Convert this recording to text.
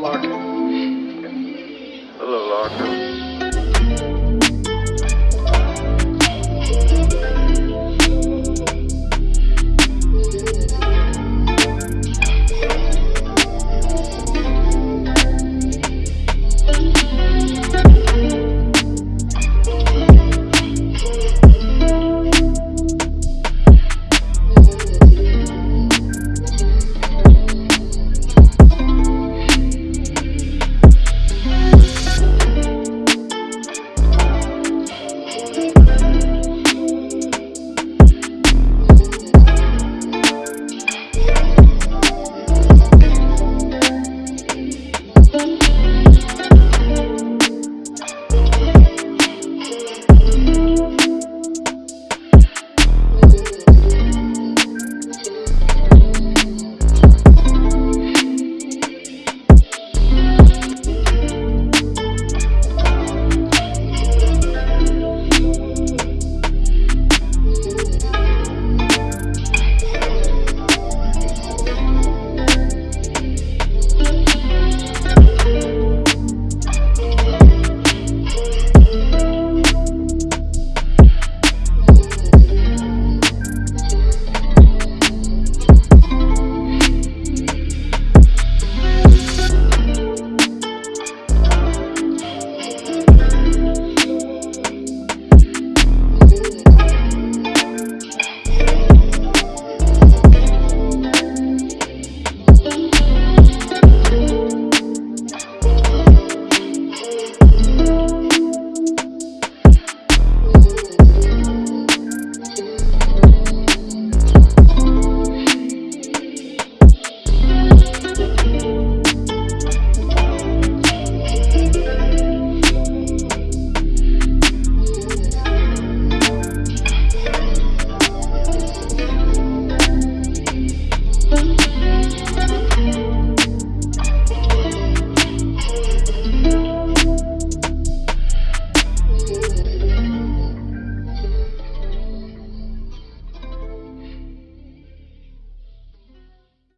Larkin.